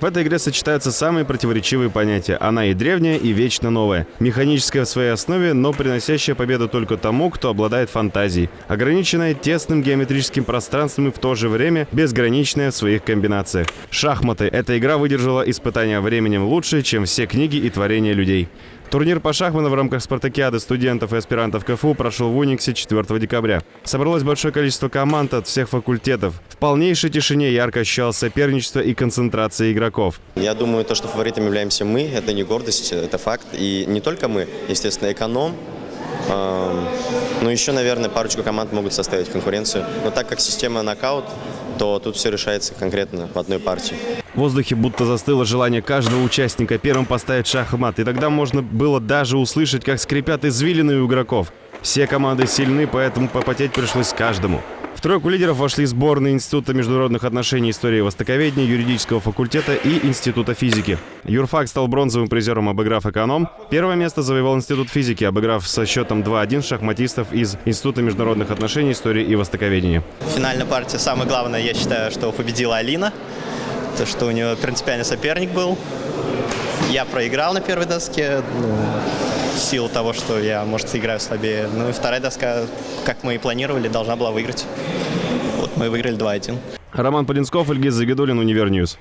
В этой игре сочетаются самые противоречивые понятия. Она и древняя, и вечно новая. Механическая в своей основе, но приносящая победу только тому, кто обладает фантазией. Ограниченная тесным геометрическим пространством и в то же время безграничная в своих комбинациях. Шахматы. Эта игра выдержала испытания временем лучше, чем все книги и творения людей. Турнир по шахматам в рамках спартакиады студентов и аспирантов КФУ прошел в Униксе 4 декабря. Собралось большое количество команд от всех факультетов. В полнейшей тишине ярко ощущалось соперничество и концентрация игроков. Я думаю, то, что фаворитами являемся мы, это не гордость, это факт. И не только мы, естественно, эконом, ну, еще, наверное, парочку команд могут составить конкуренцию. Но так как система нокаут, то тут все решается конкретно в одной партии. В воздухе будто застыло желание каждого участника первым поставить шахмат. И тогда можно было даже услышать, как скрипят извилины у игроков. Все команды сильны, поэтому попотеть пришлось каждому. В тройку лидеров вошли сборные Института международных отношений, истории и востоковедения, юридического факультета и Института физики. Юрфак стал бронзовым призером, обыграв эконом. Первое место завоевал Институт физики, обыграв со счетом 2-1 шахматистов из Института международных отношений, истории и востоковедения. Финальная партия, самое главное, я считаю, что победила Алина. То, что у нее принципиальный соперник был. Я проиграл на первой доске. В силу того, что я, может, играю слабее. Ну и вторая доска, как мы и планировали, должна была выиграть. Вот мы выиграли 2-1. Роман Полинсков, Ильгиз Загидулин, UniverNews.